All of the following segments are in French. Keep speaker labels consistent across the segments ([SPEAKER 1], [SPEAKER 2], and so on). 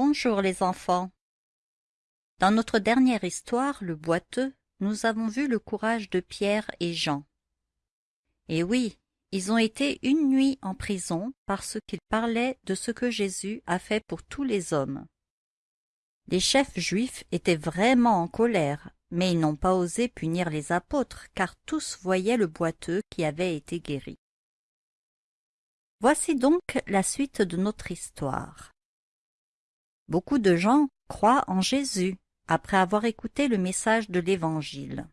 [SPEAKER 1] Bonjour les enfants. Dans notre dernière histoire, le boiteux, nous avons vu le courage de Pierre et Jean. Et oui, ils ont été une nuit en prison parce qu'ils parlaient de ce que Jésus a fait pour tous les hommes. Les chefs juifs étaient vraiment en colère, mais ils n'ont pas osé punir les apôtres, car tous voyaient le boiteux qui avait été guéri. Voici donc la suite de notre histoire. Beaucoup de gens croient en Jésus après avoir écouté le message de l'Évangile.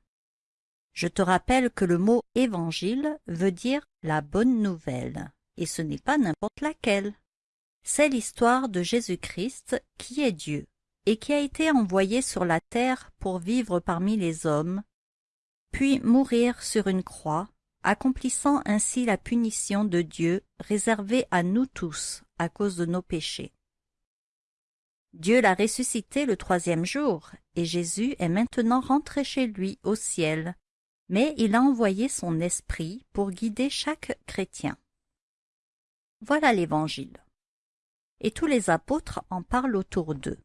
[SPEAKER 1] Je te rappelle que le mot évangile veut dire la bonne nouvelle, et ce n'est pas n'importe laquelle. C'est l'histoire de Jésus-Christ qui est Dieu, et qui a été envoyé sur la terre pour vivre parmi les hommes, puis mourir sur une croix, accomplissant ainsi la punition de Dieu réservée à nous tous à cause de nos péchés. Dieu l'a ressuscité le troisième jour, et Jésus est maintenant rentré chez lui au ciel, mais il a envoyé son esprit pour guider chaque chrétien. Voilà l'Évangile. Et tous les apôtres en parlent autour d'eux.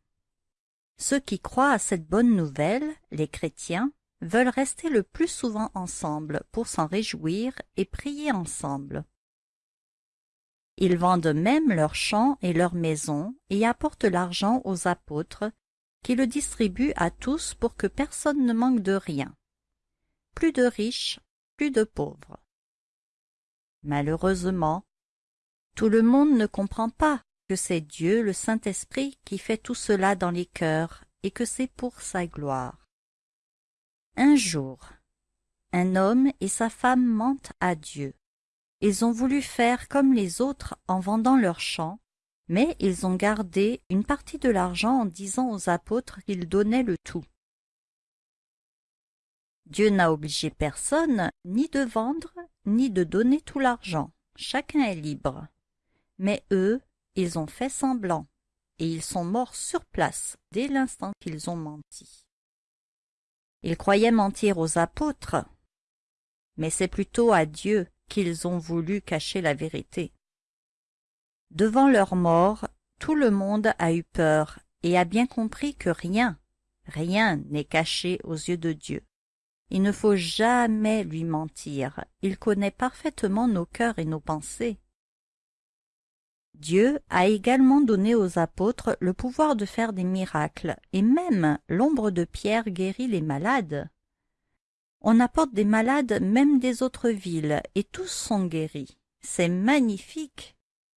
[SPEAKER 1] Ceux qui croient à cette bonne nouvelle, les chrétiens, veulent rester le plus souvent ensemble pour s'en réjouir et prier ensemble. Ils vendent même leurs champs et leurs maisons et apportent l'argent aux apôtres, qui le distribuent à tous pour que personne ne manque de rien. Plus de riches, plus de pauvres. Malheureusement, tout le monde ne comprend pas que c'est Dieu le Saint-Esprit qui fait tout cela dans les cœurs et que c'est pour sa gloire. Un jour, un homme et sa femme mentent à Dieu. Ils ont voulu faire comme les autres en vendant leurs champs, mais ils ont gardé une partie de l'argent en disant aux apôtres qu'ils donnaient le tout. Dieu n'a obligé personne ni de vendre ni de donner tout l'argent. Chacun est libre. Mais eux, ils ont fait semblant, et ils sont morts sur place dès l'instant qu'ils ont menti. Ils croyaient mentir aux apôtres, mais c'est plutôt à Dieu qu'ils ont voulu cacher la vérité. Devant leur mort, tout le monde a eu peur et a bien compris que rien, rien n'est caché aux yeux de Dieu. Il ne faut jamais lui mentir, il connaît parfaitement nos cœurs et nos pensées. Dieu a également donné aux apôtres le pouvoir de faire des miracles, et même l'ombre de Pierre guérit les malades. On apporte des malades même des autres villes, et tous sont guéris. C'est magnifique.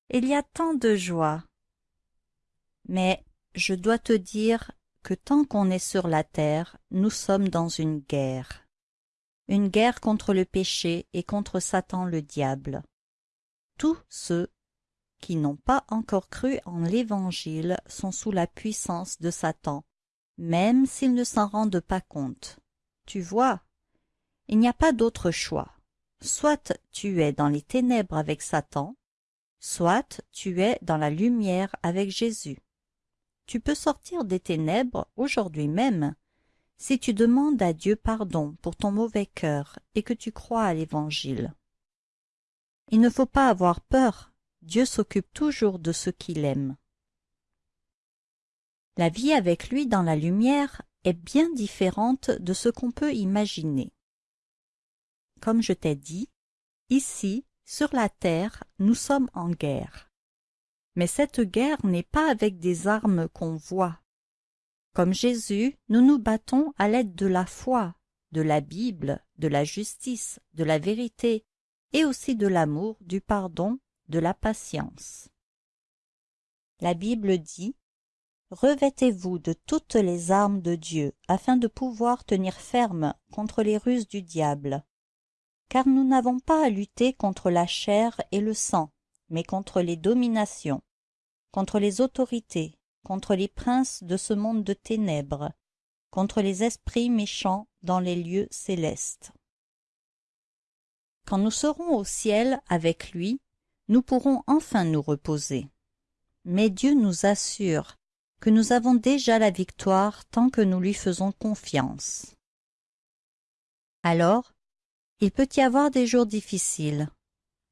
[SPEAKER 1] Il y a tant de joie. Mais je dois te dire que tant qu'on est sur la terre, nous sommes dans une guerre. Une guerre contre le péché et contre Satan le diable. Tous ceux qui n'ont pas encore cru en l'Évangile sont sous la puissance de Satan, même s'ils ne s'en rendent pas compte. Tu vois, il n'y a pas d'autre choix. Soit tu es dans les ténèbres avec Satan, soit tu es dans la lumière avec Jésus. Tu peux sortir des ténèbres aujourd'hui même si tu demandes à Dieu pardon pour ton mauvais cœur et que tu crois à l'Évangile. Il ne faut pas avoir peur, Dieu s'occupe toujours de ceux qu'il aime. La vie avec lui dans la lumière est bien différente de ce qu'on peut imaginer comme je t'ai dit, ici, sur la terre, nous sommes en guerre. Mais cette guerre n'est pas avec des armes qu'on voit. Comme Jésus, nous nous battons à l'aide de la foi, de la Bible, de la justice, de la vérité, et aussi de l'amour, du pardon, de la patience. La Bible dit Revêtez-vous de toutes les armes de Dieu, afin de pouvoir tenir ferme contre les ruses du diable car nous n'avons pas à lutter contre la chair et le sang, mais contre les dominations, contre les autorités, contre les princes de ce monde de ténèbres, contre les esprits méchants dans les lieux célestes. Quand nous serons au ciel avec lui, nous pourrons enfin nous reposer. Mais Dieu nous assure que nous avons déjà la victoire tant que nous lui faisons confiance. Alors, il peut y avoir des jours difficiles.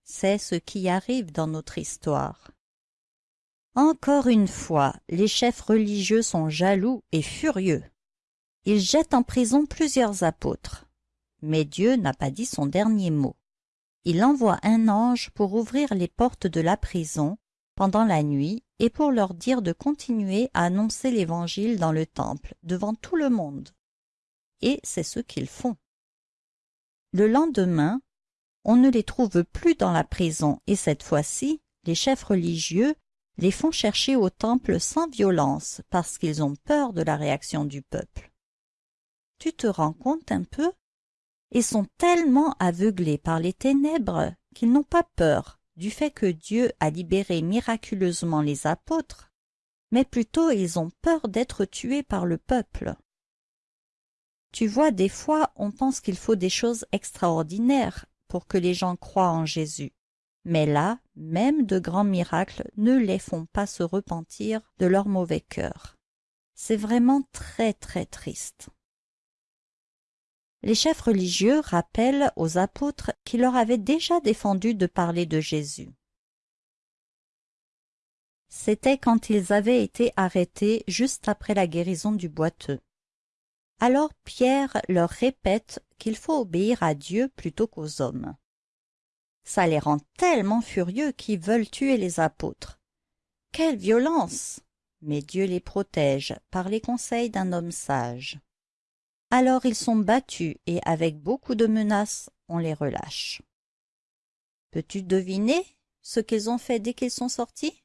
[SPEAKER 1] C'est ce qui arrive dans notre histoire. Encore une fois, les chefs religieux sont jaloux et furieux. Ils jettent en prison plusieurs apôtres. Mais Dieu n'a pas dit son dernier mot. Il envoie un ange pour ouvrir les portes de la prison pendant la nuit et pour leur dire de continuer à annoncer l'Évangile dans le temple devant tout le monde. Et c'est ce qu'ils font. Le lendemain, on ne les trouve plus dans la prison et cette fois-ci, les chefs religieux les font chercher au temple sans violence parce qu'ils ont peur de la réaction du peuple. Tu te rends compte un peu? Ils sont tellement aveuglés par les ténèbres qu'ils n'ont pas peur du fait que Dieu a libéré miraculeusement les apôtres, mais plutôt ils ont peur d'être tués par le peuple. Tu vois, des fois, on pense qu'il faut des choses extraordinaires pour que les gens croient en Jésus. Mais là, même de grands miracles ne les font pas se repentir de leur mauvais cœur. C'est vraiment très très triste. Les chefs religieux rappellent aux apôtres qui leur avaient déjà défendu de parler de Jésus. C'était quand ils avaient été arrêtés juste après la guérison du boiteux. Alors Pierre leur répète qu'il faut obéir à Dieu plutôt qu'aux hommes. Ça les rend tellement furieux qu'ils veulent tuer les apôtres. Quelle violence Mais Dieu les protège par les conseils d'un homme sage. Alors ils sont battus et avec beaucoup de menaces, on les relâche. Peux-tu deviner ce qu'ils ont fait dès qu'ils sont sortis?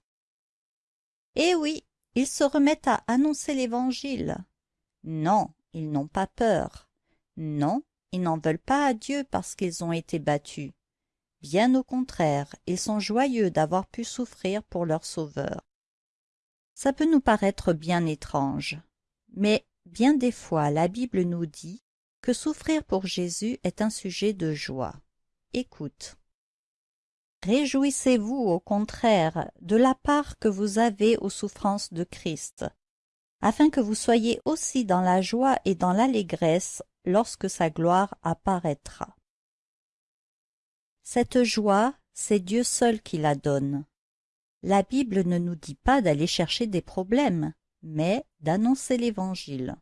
[SPEAKER 1] Eh oui, ils se remettent à annoncer l'Évangile. Non, ils n'ont pas peur. Non, ils n'en veulent pas à Dieu parce qu'ils ont été battus. Bien au contraire, ils sont joyeux d'avoir pu souffrir pour leur Sauveur. Ça peut nous paraître bien étrange, mais Bien des fois la Bible nous dit que souffrir pour Jésus est un sujet de joie. Écoute. Réjouissez-vous au contraire de la part que vous avez aux souffrances de Christ, afin que vous soyez aussi dans la joie et dans l'allégresse lorsque sa gloire apparaîtra. Cette joie, c'est Dieu seul qui la donne. La Bible ne nous dit pas d'aller chercher des problèmes, mais d'annoncer l'Évangile.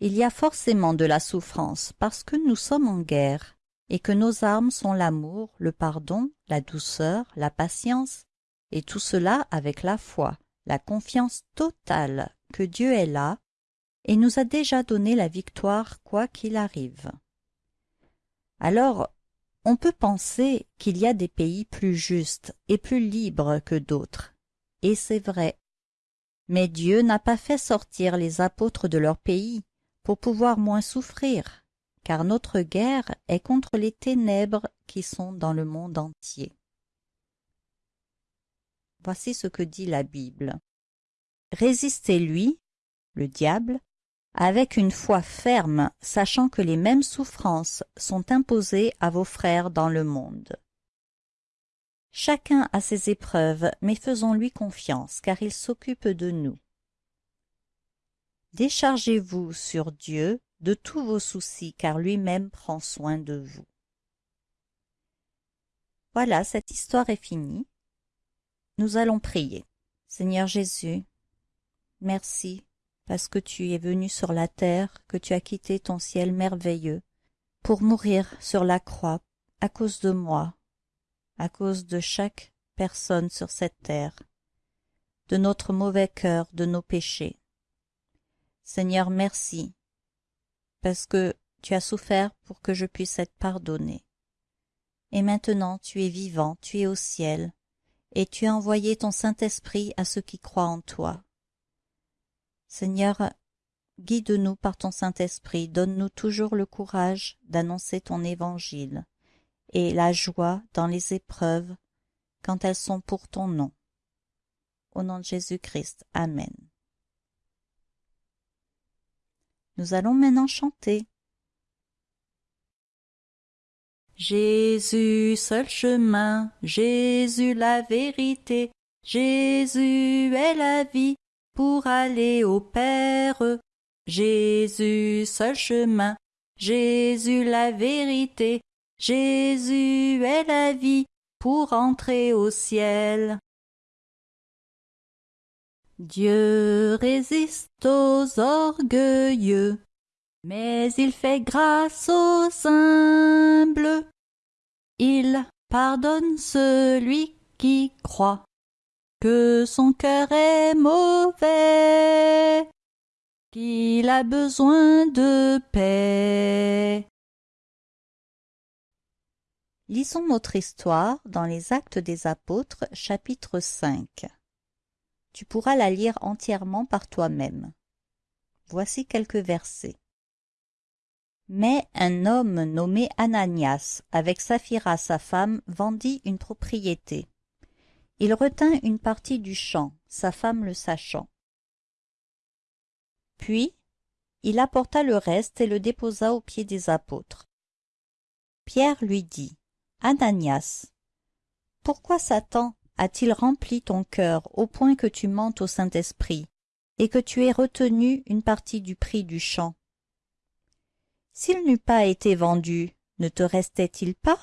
[SPEAKER 1] Il y a forcément de la souffrance parce que nous sommes en guerre et que nos armes sont l'amour, le pardon, la douceur, la patience, et tout cela avec la foi, la confiance totale que Dieu est là et nous a déjà donné la victoire quoi qu'il arrive. Alors, on peut penser qu'il y a des pays plus justes et plus libres que d'autres, et c'est vrai. Mais Dieu n'a pas fait sortir les apôtres de leur pays pour pouvoir moins souffrir, car notre guerre est contre les ténèbres qui sont dans le monde entier. Voici ce que dit la Bible. Résistez-lui, le diable, avec une foi ferme, sachant que les mêmes souffrances sont imposées à vos frères dans le monde. Chacun a ses épreuves, mais faisons-lui confiance, car il s'occupe de nous. Déchargez-vous sur Dieu de tous vos soucis, car lui-même prend soin de vous. Voilà, cette histoire est finie. Nous allons prier. Seigneur Jésus, merci parce que tu es venu sur la terre, que tu as quitté ton ciel merveilleux pour mourir sur la croix à cause de moi, à cause de chaque personne sur cette terre, de notre mauvais cœur, de nos péchés. Seigneur, merci, parce que tu as souffert pour que je puisse être pardonné. Et maintenant tu es vivant, tu es au ciel, et tu as envoyé ton Saint-Esprit à ceux qui croient en toi. Seigneur, guide-nous par ton Saint-Esprit, donne-nous toujours le courage d'annoncer ton évangile et la joie dans les épreuves quand elles sont pour ton nom. Au nom de Jésus-Christ. Amen. Nous allons maintenant chanter. Jésus seul chemin, Jésus la vérité, Jésus est la vie pour aller au Père. Jésus seul chemin, Jésus la vérité, Jésus est la vie pour entrer au ciel. Dieu résiste aux orgueilleux, mais il fait grâce aux humbles. Il pardonne celui qui croit son cœur est mauvais, qu'il a besoin de paix. Lisons notre histoire dans les Actes des Apôtres chapitre 5. Tu pourras la lire entièrement par toi-même. Voici quelques versets. Mais un homme nommé Ananias, avec Saphira sa femme, vendit une propriété. Il retint une partie du champ, sa femme le sachant. Puis, il apporta le reste et le déposa aux pieds des apôtres. Pierre lui dit, Ananias, pourquoi Satan a-t-il rempli ton cœur au point que tu mentes au Saint-Esprit et que tu aies retenu une partie du prix du champ? S'il n'eût pas été vendu, ne te restait-il pas?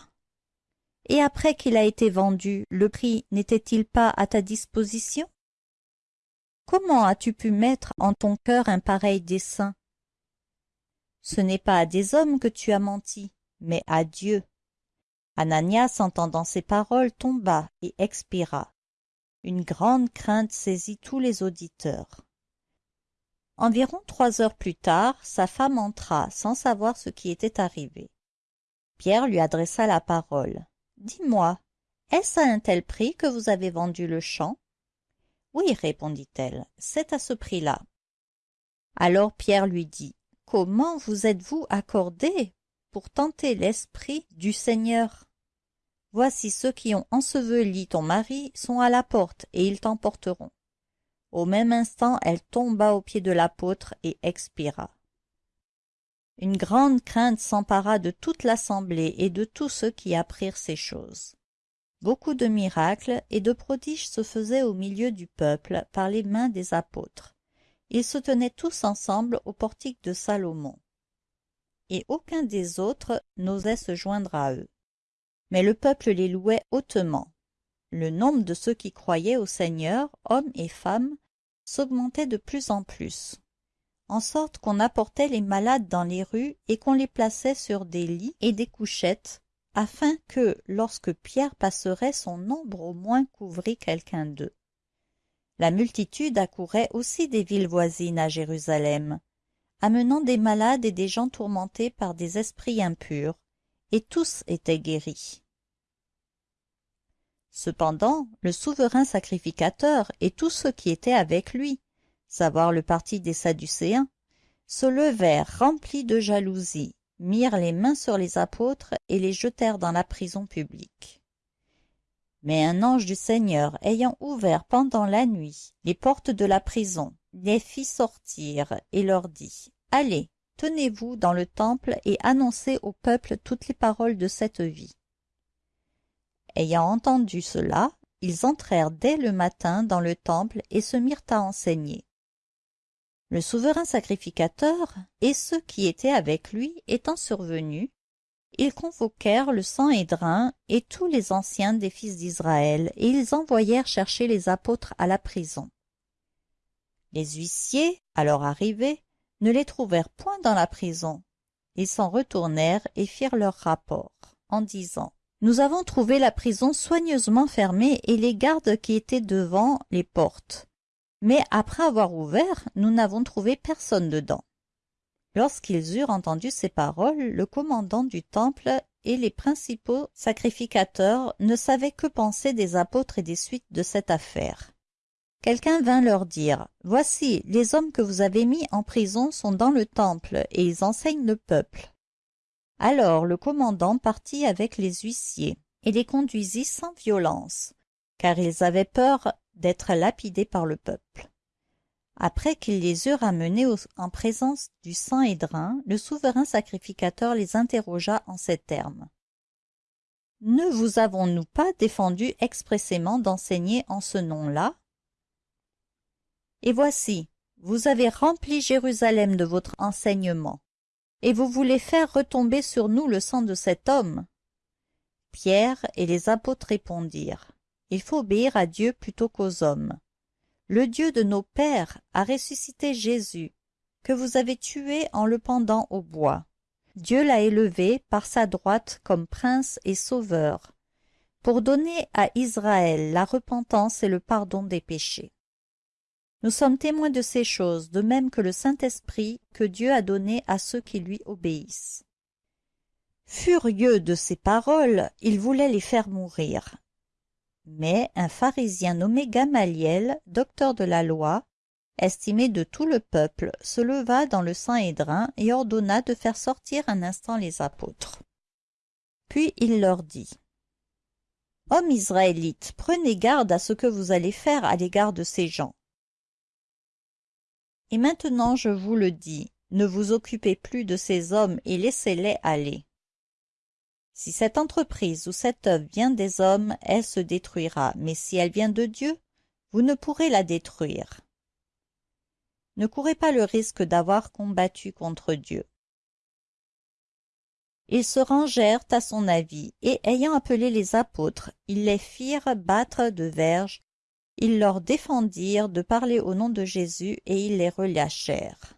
[SPEAKER 1] Et après qu'il a été vendu, le prix n'était-il pas à ta disposition? Comment as-tu pu mettre en ton cœur un pareil dessein? Ce n'est pas à des hommes que tu as menti, mais à Dieu. Ananias, entendant ces paroles, tomba et expira. Une grande crainte saisit tous les auditeurs. Environ trois heures plus tard, sa femme entra sans savoir ce qui était arrivé. Pierre lui adressa la parole. Dis-moi, est-ce à un tel prix que vous avez vendu le champ? Oui, répondit-elle, c'est à ce prix-là. Alors Pierre lui dit, Comment vous êtes-vous accordé pour tenter l'esprit du Seigneur? Voici ceux qui ont enseveli ton mari sont à la porte, et ils t'emporteront. Au même instant, elle tomba aux pieds de l'apôtre et expira. Une grande crainte s'empara de toute l'assemblée et de tous ceux qui apprirent ces choses. Beaucoup de miracles et de prodiges se faisaient au milieu du peuple par les mains des apôtres. Ils se tenaient tous ensemble au portique de Salomon et aucun des autres n'osait se joindre à eux. Mais le peuple les louait hautement. Le nombre de ceux qui croyaient au Seigneur, hommes et femmes, s'augmentait de plus en plus, en sorte qu'on apportait les malades dans les rues et qu'on les plaçait sur des lits et des couchettes, afin que, lorsque Pierre passerait, son ombre au moins couvrit quelqu'un d'eux. La multitude accourait aussi des villes voisines à Jérusalem, amenant des malades et des gens tourmentés par des esprits impurs, et tous étaient guéris. Cependant, le souverain sacrificateur et tous ceux qui étaient avec lui, savoir le parti des Sadducéens, se levèrent remplis de jalousie, mirent les mains sur les apôtres et les jetèrent dans la prison publique. Mais un ange du Seigneur ayant ouvert pendant la nuit les portes de la prison, les fit sortir et leur dit Allez, tenez-vous dans le temple et annoncez au peuple toutes les paroles de cette vie. Ayant entendu cela, ils entrèrent dès le matin dans le temple et se mirent à enseigner. Le souverain sacrificateur et ceux qui étaient avec lui étant survenus, ils convoquèrent le Sanhédrin et tous les anciens des fils d'Israël, et ils envoyèrent chercher les apôtres à la prison. Les huissiers, alors arrivés, ne les trouvèrent point dans la prison. Ils s'en retournèrent et firent leur rapport, en disant Nous avons trouvé la prison soigneusement fermée et les gardes qui étaient devant les portes. Mais après avoir ouvert, nous n'avons trouvé personne dedans. Lorsqu'ils eurent entendu ces paroles, le commandant du temple et les principaux sacrificateurs ne savaient que penser des apôtres et des suites de cette affaire. Quelqu'un vint leur dire, Voici, les hommes que vous avez mis en prison sont dans le temple, et ils enseignent le peuple. Alors le commandant partit avec les huissiers, et les conduisit sans violence, car ils avaient peur d'être lapidés par le peuple. Après qu'ils les eurent amenés en présence du Sanhédrin, le souverain sacrificateur les interrogea en ces termes. Ne vous avons-nous pas défendu expressément d'enseigner en ce nom-là? Et voici, vous avez rempli Jérusalem de votre enseignement, et vous voulez faire retomber sur nous le sang de cet homme? Pierre et les apôtres répondirent, Il faut obéir à Dieu plutôt qu'aux hommes. Le Dieu de nos pères a ressuscité Jésus, que vous avez tué en le pendant au bois. Dieu l'a élevé par sa droite comme prince et sauveur, pour donner à Israël la repentance et le pardon des péchés. Nous sommes témoins de ces choses, de même que le Saint-Esprit que Dieu a donné à ceux qui lui obéissent. Furieux de ces paroles, il voulait les faire mourir. Mais un pharisien nommé Gamaliel, docteur de la loi, estimé de tout le peuple, se leva dans le Saint-Hédrin et ordonna de faire sortir un instant les apôtres. Puis il leur dit Hommes israélites, prenez garde à ce que vous allez faire à l'égard de ces gens. Et maintenant je vous le dis, ne vous occupez plus de ces hommes et laissez-les aller. Si cette entreprise ou cette œuvre vient des hommes, elle se détruira, mais si elle vient de Dieu, vous ne pourrez la détruire. Ne courez pas le risque d'avoir combattu contre Dieu. Ils se rangèrent à son avis, et ayant appelé les apôtres, ils les firent battre de verges, ils leur défendirent de parler au nom de Jésus, et ils les relâchèrent.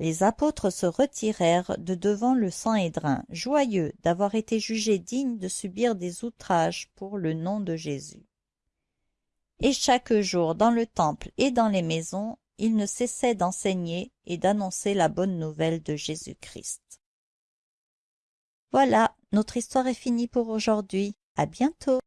[SPEAKER 1] Les apôtres se retirèrent de devant le Sanhédrin, joyeux d'avoir été jugés dignes de subir des outrages pour le nom de Jésus. Et chaque jour, dans le temple et dans les maisons, ils ne cessaient d'enseigner et d'annoncer la bonne nouvelle de Jésus-Christ. Voilà, notre histoire est finie pour aujourd'hui. À bientôt.